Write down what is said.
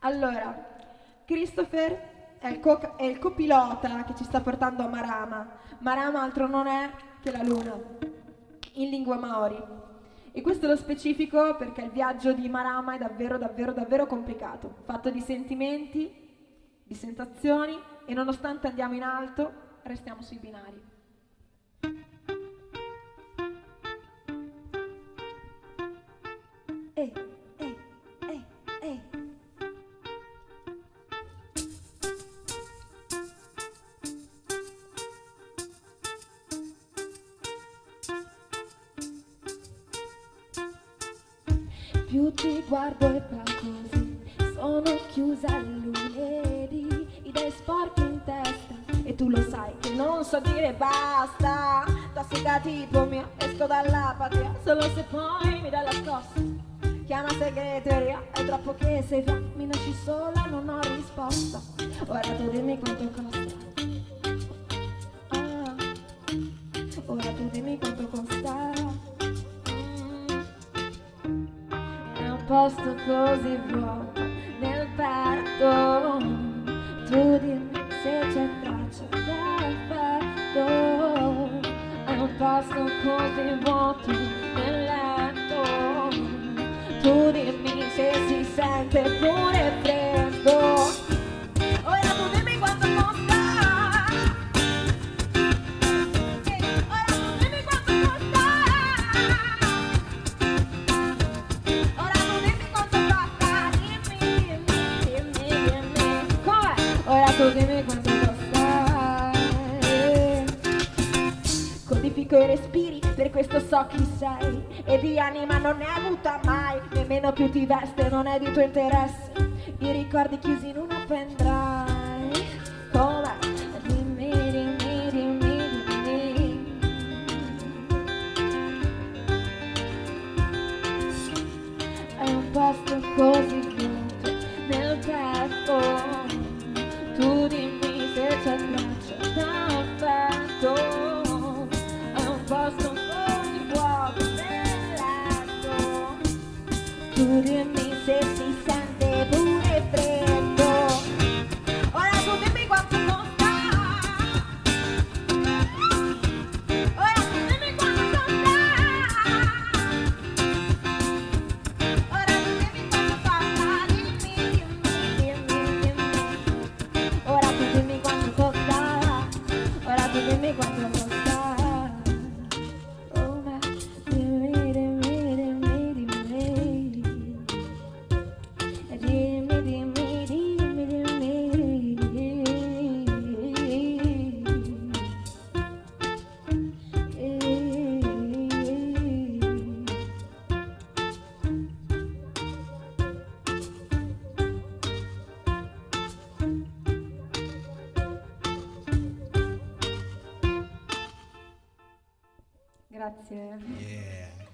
Allora, Christopher è il, co- è il copilota che ci sta portando a Marama. Marama altro non è che la luna, in lingua maori. E questo lo specifico perché il viaggio di Marama è davvero, davvero, davvero complicato, fatto di sentimenti, di sensazioni e nonostante andiamo in alto, restiamo sui binari. Più ti guardo e va così, sono chiusa a lunedì, idee sporche in testa e tu lo sai che non so dire basta, tossica tipo mia, esco dall'apatia, solo se poi mi dai la scossa. Chiama segreteria, è troppo che sei fa, mi lasci sola, non ho risposta. Ora tu dimmi quanto costa. Posto così vuoto nel petto. Tu dimmi se c'è traccia d'affetto. È un posto così vuoto nel Codifico i respiri, per questo so chi sei. E di anima non ne hai avuta mai, nemmeno più ti veste, non è di tuo interesse. I ricordi chiusi in una pendrive. Ora Grazie. Yeah.